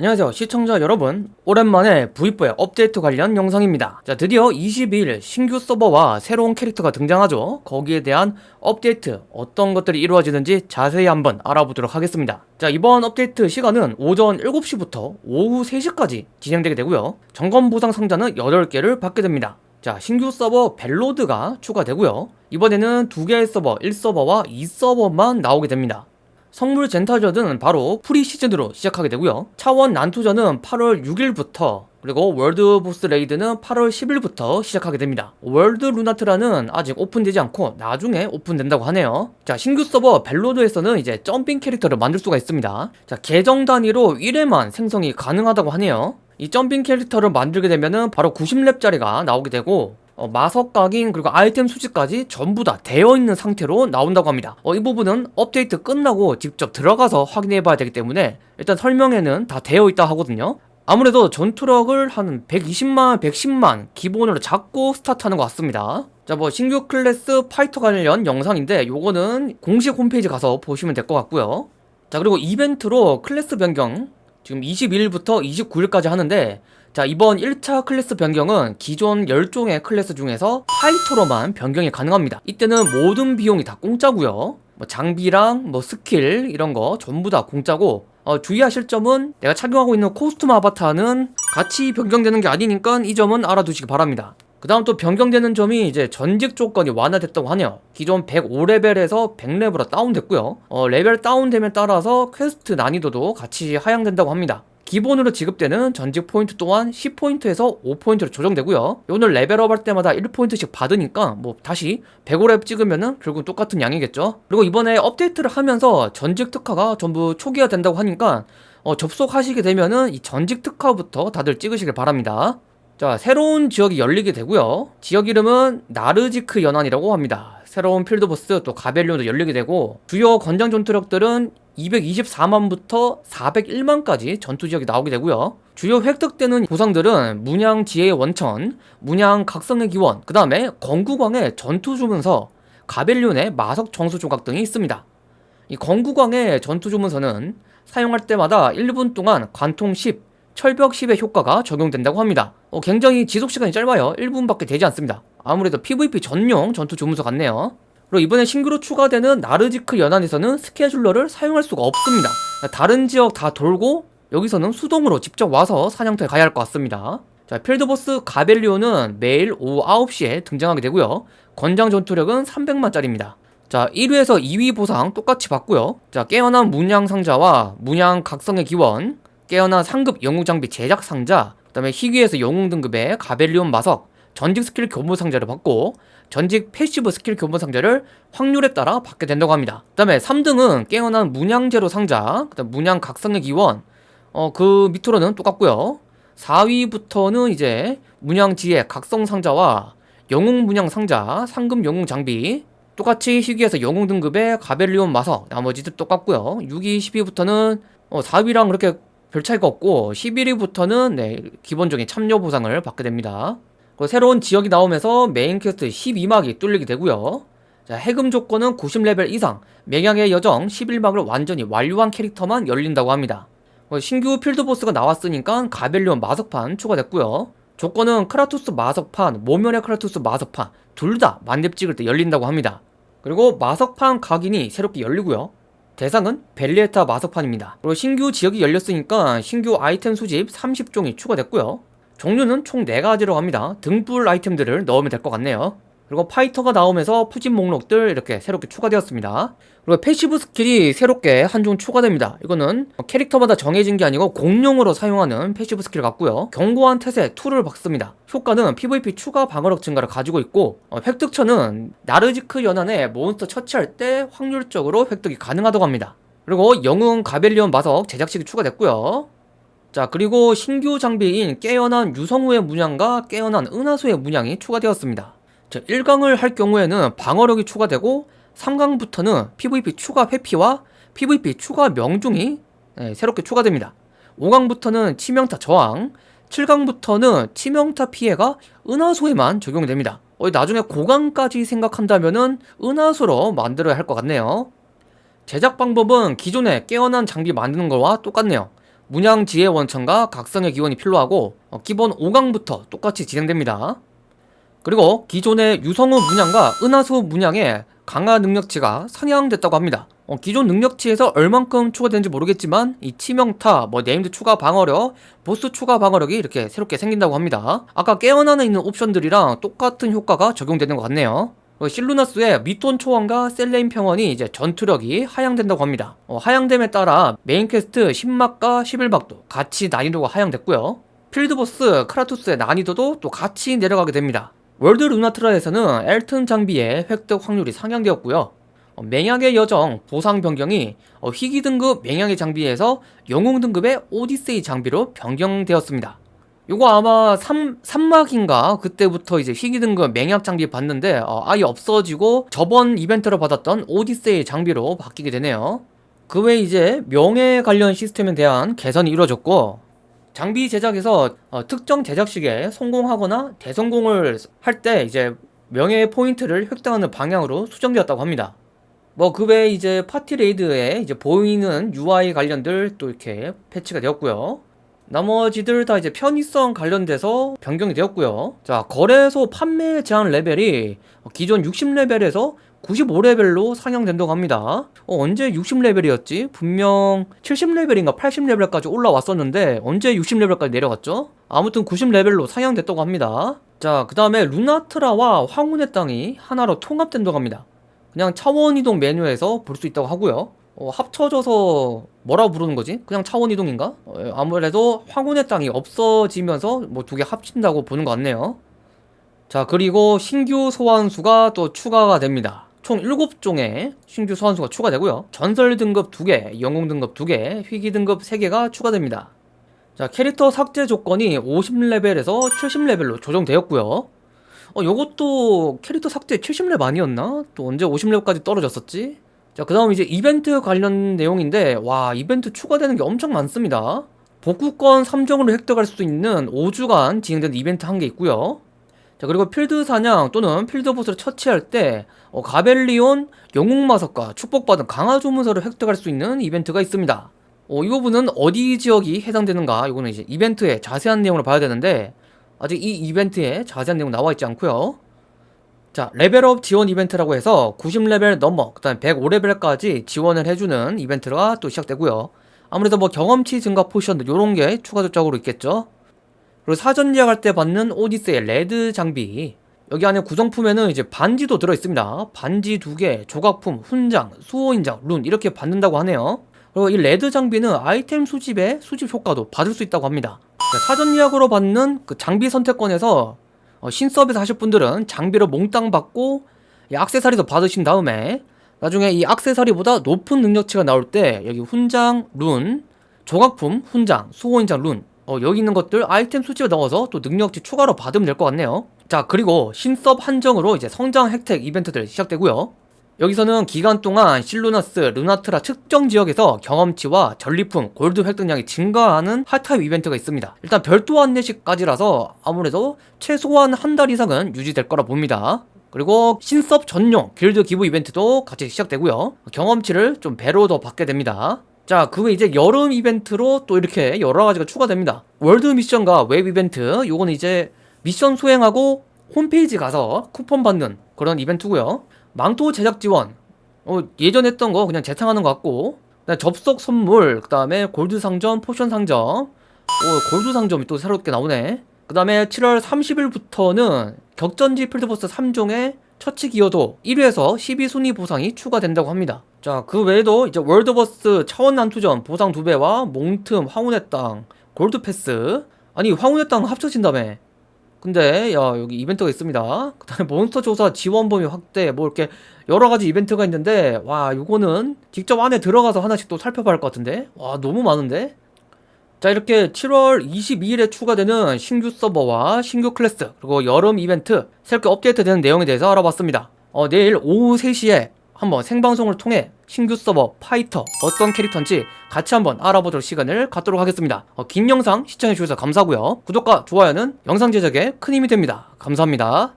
안녕하세요 시청자 여러분. 오랜만에 V4의 업데이트 관련 영상입니다. 자 드디어 22일 신규 서버와 새로운 캐릭터가 등장하죠. 거기에 대한 업데이트 어떤 것들이 이루어지는지 자세히 한번 알아보도록 하겠습니다. 자 이번 업데이트 시간은 오전 7시부터 오후 3시까지 진행되게 되고요. 점검 보상 상자는 8개를 받게 됩니다. 자 신규 서버 벨로드가 추가되고요. 이번에는 두 개의 서버 1서버와 2서버만 나오게 됩니다 성물 쟁탈전은 바로 preseason으로 시작하게 되고요. 차원 난투전은 8월 6일부터 그리고 월드 보스 레이드는 8월 10일부터 시작하게 됩니다. 월드 루나트라는 아직 오픈되지 않고 나중에 오픈된다고 하네요. 자 신규 서버 벨로드에서는 이제 jumping 캐릭터를 만들 수가 있습니다. 자 계정 단위로 1회만 생성이 가능하다고 하네요. 이 jumping 캐릭터를 만들게 되면은 바로 90렙짜리가 나오게 되고 어, 마석 각인 그리고 아이템 수집까지 전부 다 되어 있는 상태로 나온다고 합니다. 어, 이 부분은 업데이트 끝나고 직접 들어가서 확인해 봐야 되기 때문에 일단 설명에는 다 되어 있다 하거든요. 아무래도 전투력을 한 120만, 110만 기본으로 잡고 스타트하는 것 같습니다. 자 뭐 신규 클래스 파이터 관련 영상인데 요거는 공식 홈페이지 가서 보시면 될 것 같고요. 자 그리고 이벤트로 클래스 변경 지금 21일부터 29일까지 하는데 자 이번 1차 클래스 변경은 기존 10종의 클래스 중에서 파이터로만 변경이 가능합니다. 이때는 모든 비용이 다 공짜고요. 뭐 장비랑 뭐 스킬 이런 거 전부 다 공짜고 어, 주의하실 점은 내가 착용하고 있는 코스튬 아바타는 같이 변경되는 게 아니니까 이 점은 알아두시기 바랍니다. 그 다음 또 변경되는 점이 이제 전직 조건이 완화됐다고 하네요. 기존 105레벨에서 100레벨로 다운됐고요. 어, 레벨 다운됨에 따라서 퀘스트 난이도도 같이 하향된다고 합니다 기본으로 지급되는 전직 포인트 또한 10포인트에서 5포인트로 조정되고요. 오늘 레벨업 할 때마다 1포인트씩 받으니까 뭐 다시 105렙 찍으면은 결국 똑같은 양이겠죠. 그리고 이번에 업데이트를 하면서 전직 특화가 전부 초기화 된다고 하니까 어, 접속하시게 되면은 이 전직 특화부터 다들 찍으시길 바랍니다. 자 새로운 지역이 열리게 되고요. 지역 이름은 나르지크 연안이라고 합니다. 새로운 필드보스 또 가벨리온도 열리게 되고 주요 권장 전투력들은 224만부터 401만까지 전투지역이 나오게 되고요. 주요 획득되는 보상들은 문양 지혜의 원천, 문양 각성의 기원, 그 다음에 건구광의 전투주문서, 가벨리온의 마석 정수 조각 등이 있습니다. 이 건구광의 전투주문서는 사용할 때마다 1분 동안 관통 10, 철벽 10의 효과가 적용된다고 합니다. 어, 굉장히 지속시간이 짧아요. 1분밖에 되지 않습니다. 아무래도 PVP 전용 전투 주문서 같네요 그리고 이번에 신규로 추가되는 나르지크 연안에서는 스케줄러를 사용할 수가 없습니다. 다른 지역 다 돌고 여기서는 수동으로 직접 와서 사냥터에 가야 할 것 같습니다. 자 필드보스 가벨리오는 매일 오후 9시에 등장하게 되고요. 권장 전투력은 300만짜리입니다. 자 1위에서 2위 보상 똑같이 받고요. 자 깨어난 문양 상자와 문양 각성의 기원 깨어난 상급 영웅 장비 제작 상자 그 다음에 희귀에서 영웅 등급의 가벨리온 마석 전직 스킬 교본 상자를 받고 전직 패시브 스킬 교본 상자를 확률에 따라 받게 된다고 합니다. 그 다음에 3등은 깨어난 문양 재료 상자 그 다음 문양 각성의 기원. 어 그 밑으로는 똑같고요. 4위부터는 이제 문양지의 각성 상자와 영웅 문양 상자 상급 영웅 장비. 똑같이 희귀에서 영웅 등급의 가벨리온 마석 나머지도 똑같고요. 6위 10위부터는 어 4위랑 그렇게 별 차이가 없고 11위부터는 네, 기본적인 참여 보상을 받게 됩니다 새로운 지역이 나오면서 메인 퀘스트 12막이 뚫리게 되고요. 자, 해금 조건은 90레벨 이상 맹약의 여정 11막을 완전히 완료한 캐릭터만 열린다고 합니다. 신규 필드보스가 나왔으니까 가벨리온 마석판 추가됐고요. 조건은 크라투스 마석판, 모면의 크라투스 마석판 둘 다 만렙 찍을 때 열린다고 합니다. 그리고 마석판 각인이 새롭게 열리고요. 대상은 벨리에타 마석판입니다. 그리고 신규 지역이 열렸으니까 신규 아이템 수집 30종이 추가됐고요 종류는 총 4가지로 합니다. 등불 아이템들을 넣으면 될 것 같네요. 그리고 파이터가 나오면서 푸진 목록들 이렇게 새롭게 추가되었습니다. 그리고 passive 스킬이 새롭게 한 종 추가됩니다. 이거는 캐릭터마다 정해진 게 아니고 공용으로 사용하는 passive 스킬 같고요. 견고한 태세 2를 받습니다. 효과는 PVP 추가 방어력 증가를 가지고 있고 어, 획득처는 나르지크 연안에 몬스터 처치할 때 확률적으로 획득이 가능하다고 합니다. 그리고 영웅 가벨리온 마석 제작식이 추가됐고요 자 그리고 신규 장비인 깨어난 유성우의 문양과 깨어난 은하수의 문양이 추가되었습니다. 자 1강을 할 경우에는 방어력이 추가되고 3강부터는 PVP 추가 회피와 PVP 추가 명중이 네, 새롭게 추가됩니다. 5강부터는 치명타 저항 7강부터는 치명타 피해가 은하수에만 적용됩니다. 어, 나중에 고강까지 생각한다면 은하수로 만들어야 할 것 같네요. 제작 방법은 기존에 깨어난 장비 만드는 거와 똑같네요 문양 지혜 원천과 각성의 기원이 필요하고 어, 기본 5강부터 똑같이 진행됩니다. 그리고 기존의 유성우 문양과 은하수 문양의 강화 능력치가 상향됐다고 합니다. 어, 기존 능력치에서 얼만큼 추가되는지 모르겠지만 이 치명타, 뭐 named 추가 방어력, 보스 추가 방어력이 이렇게 새롭게 생긴다고 합니다. 아까 깨어나는 있는 옵션들이랑 똑같은 효과가 적용되는 것 같네요. 어, 실루나스의 미톤 초원과 셀레인 평원이 이제 전투력이 하향된다고 합니다. 어, 하향됨에 따라 메인 퀘스트 10막과 11막도 같이 난이도가 하향됐고요. 필드보스 크라투스의 난이도도 또 같이 내려가게 됩니다. 월드 루나트라에서는 엘튼 장비의 획득 확률이 상향되었고요. 어, 맹약의 여정 보상 변경이 어, 희귀 등급 맹약의 장비에서 영웅 등급의 오디세이 장비로 변경되었습니다. 요거 아마 3, 3막인가 그때부터 이제 희귀 등급 맹약 장비 봤는데 어, 아예 없어지고 저번 이벤트로 받았던 오디세이 장비로 바뀌게 되네요. 그 외에 이제 명예 관련 시스템에 대한 개선이 이루어졌고 장비 제작에서 어, 특정 제작식에 성공하거나 대성공을 할 때 이제 명예 포인트를 획득하는 방향으로 수정되었다고 합니다. 뭐 그 외에 이제 파티 레이드에 이제 보이는 UI 관련들 또 이렇게 패치가 되었고요. 나머지들 다 이제 편의성 관련돼서 변경이 되었고요. 자, 거래소 판매 제한 레벨이 기존 60레벨에서 95레벨로 상향된다고 합니다. 어, 언제 60레벨이었지? 분명 70레벨인가 80레벨까지 올라왔었는데 언제 60레벨까지 내려갔죠? 아무튼 90레벨로 상향됐다고 합니다. 자, 그 다음에 루나트라와 황혼의 땅이 하나로 통합된다고 합니다. 그냥 차원 이동 메뉴에서 볼 수 있다고 하고요. 어, 합쳐져서 뭐라 부르는 거지? 그냥 차원 이동인가? 어, 아무래도 황혼의 땅이 없어지면서 뭐 두 개 합친다고 보는 것 같네요. 자, 그리고 신규 소환수가 또 추가가 됩니다. 총 7종의 신규 소환수가 추가되고요. 전설 등급 2개, 영웅 등급 2개, 희귀 등급 3개가 추가됩니다. 자, 캐릭터 삭제 조건이 50레벨에서 70레벨로 조정되었고요. 어, 요것도 캐릭터 삭제 70렙 아니었나? 또 언제 50렙까지 떨어졌었지? 자, 그 다음 이제 이벤트 관련 내용인데, 와, 이벤트 추가되는 게 엄청 많습니다. 복구권 3종으로 획득할 수 있는 5주간 진행되는 이벤트 한 개 있고요. 자, 그리고 필드 사냥 또는 필드 보스를 처치할 때, 어, 가벨리온 영웅 마석과 축복받은 강화 주문서를 획득할 수 있는 이벤트가 있습니다. 어, 이 부분은 어디 지역이 해당되는가? 이거는 이제 이벤트의 자세한 내용을 봐야 되는데, 아직 이 이벤트에 자세한 내용 나와 있지 않고요. 자, 레벨업 지원 이벤트라고 해서 90레벨 넘어, 그 다음에 105레벨까지 지원을 해주는 이벤트가 또 시작되고요. 아무래도 뭐 경험치 증가 포션 요런 게 추가적으로 있겠죠. 그리고 사전 예약할 때 받는 오디세이 레드 장비 여기 안에 구성품에는 이제 반지도 들어있습니다. 반지 두 개, 조각품, 훈장, 수호인장, 룬 이렇게 받는다고 하네요. 그리고 이 레드 장비는 아이템 수집의 수집 효과도 받을 수 있다고 합니다. 자, 사전 예약으로 받는 그 장비 선택권에서 어, 신섭에서 하실 분들은 장비를 몽땅 받고 이 악세사리도 받으신 다음에 나중에 이 악세사리보다 높은 능력치가 나올 때 여기 훈장, 룬, 조각품, 훈장, 수호인장, 룬 어, 여기 있는 것들 아이템 수집에 넣어서 또 능력치 추가로 받으면 될 것 같네요. 자 그리고 신섭 한정으로 이제 성장 혜택 이벤트들 시작되고요 여기서는 기간 동안 실루나스, 루나트라 특정 지역에서 경험치와 전리품, 골드 획득량이 증가하는 핫타입 이벤트가 있습니다. 일단 별도 안내식까지라서 아무래도 최소한 한 달 이상은 유지될 거라 봅니다. 그리고 신섭 전용 길드 기부 이벤트도 같이 시작되고요. 경험치를 좀 배로 더 받게 됩니다. 자, 그게 이제 여름 이벤트로 또 이렇게 여러 가지가 추가됩니다. 월드 미션과 웹 이벤트, 요거는 이제 미션 수행하고 홈페이지 가서 쿠폰 받는 그런 이벤트고요. 망토 제작 지원. 어, 예전 했던 거 그냥 재탕하는 것 같고. 접속 선물 그 다음에 골드 상점 포션 상점. 오, 골드 상점이 또 새롭게 나오네. 그 다음에 7월 30일부터는 격전지 필드보스 3종의 처치 기여도 1회에서 12순위 보상이 추가된다고 합니다. 자 그 외에도 이제 월드보스 차원 난투전 보상 2배와 몽틈 황혼의 땅 골드 패스. 아니 황혼의 땅 합쳐진다며 근데 야 여기 이벤트가 있습니다. 그 다음에 몬스터 조사 지원 범위 확대 뭐 이렇게 여러가지 이벤트가 있는데 와 이거는 직접 안에 들어가서 하나씩 또 살펴봐야 할 것 같은데? 와 너무 많은데? 자 이렇게 7월 22일에 추가되는 신규 서버와 신규 클래스 그리고 여름 이벤트 새롭게 업데이트되는 내용에 대해서 알아봤습니다. 어, 내일 오후 3시에 한번 생방송을 통해 신규 서버 파이터 어떤 캐릭터인지 같이 한번 알아보도록 시간을 갖도록 하겠습니다. 어, 긴 영상 시청해주셔서 감사하고요. 구독과 좋아요는 영상 제작에 큰 힘이 됩니다. 감사합니다.